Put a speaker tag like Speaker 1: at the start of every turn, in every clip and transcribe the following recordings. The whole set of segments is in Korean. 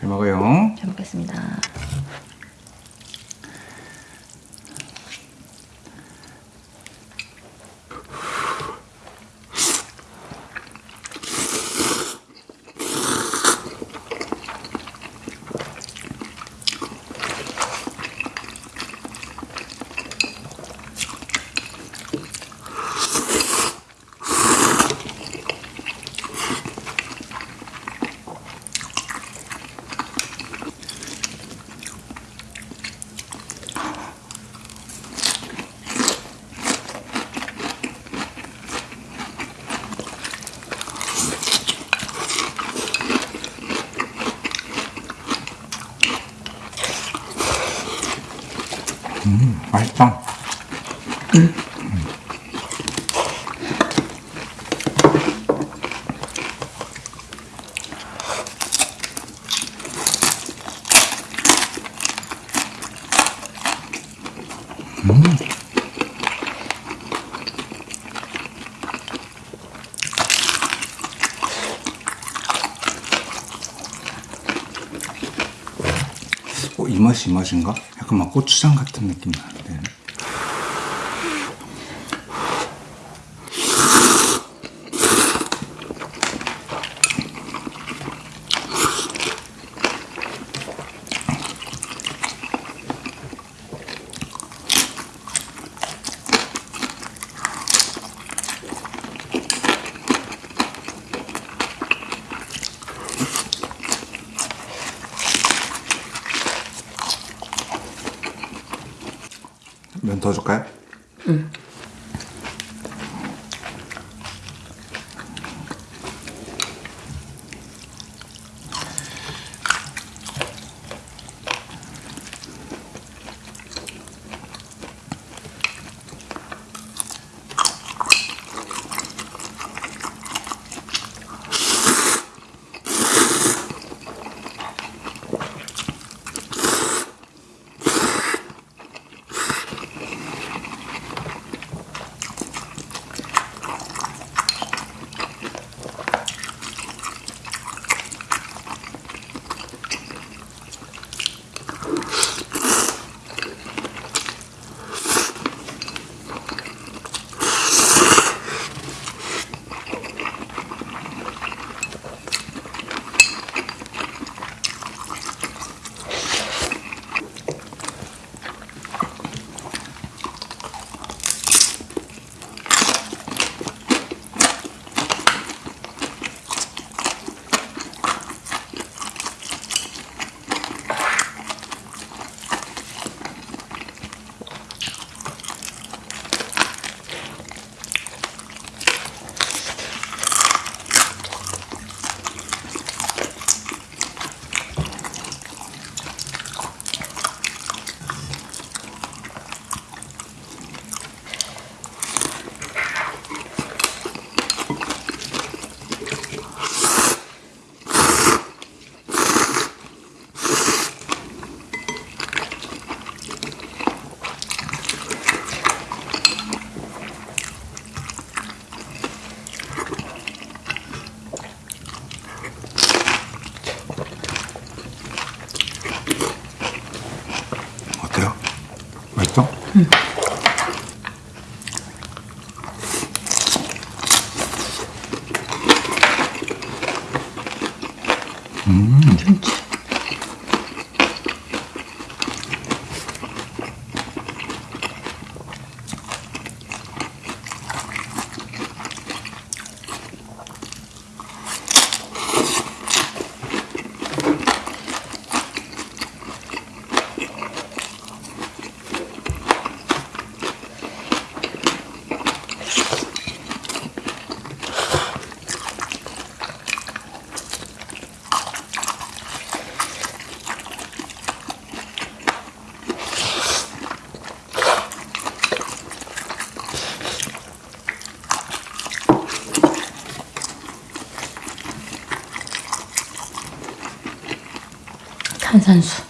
Speaker 1: 잘 먹어요.
Speaker 2: 잘 먹겠습니다.
Speaker 1: 맛있다. 어, 이 맛이 이 맛인가? 약간 막 고추장 같은 느낌 나는데. 면 더 줄까요? 어때요? 맛
Speaker 2: 탄산수.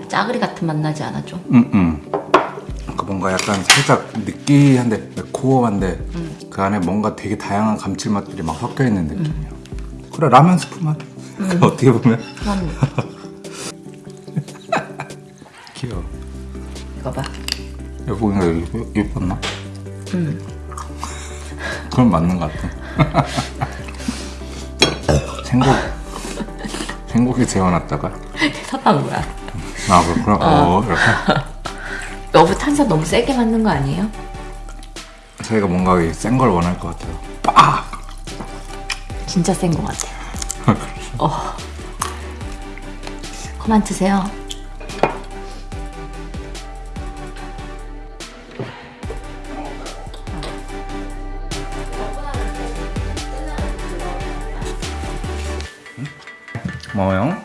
Speaker 1: 어,
Speaker 2: 짜글이 같은 맛 나지 않아 좀?
Speaker 1: 음, 음. 그 뭔가 약간 살짝 느끼한데 매콤한데 그 안에 뭔가 되게 다양한 감칠맛들이 막 섞여 있는 느낌이야. 그래 라면 스프 맛. 어떻게 보면
Speaker 2: 한
Speaker 1: 귀여워.
Speaker 2: 이거 봐.
Speaker 1: 여보기가 여기 예뻤나?
Speaker 2: 음.
Speaker 1: 그건 맞는 것 같아. 생곡 생곡에 재워놨다가
Speaker 2: 섭한 거야.
Speaker 1: 아 그렇구나. 어, 이렇게
Speaker 2: 여보 탄산 너무 세게 맞는 거 아니에요?
Speaker 1: 저희가 뭔가 센 걸 원할 것 같아요. 빡!
Speaker 2: 진짜 센 거 같아. 어. 그만 드세요.
Speaker 1: 고마워요.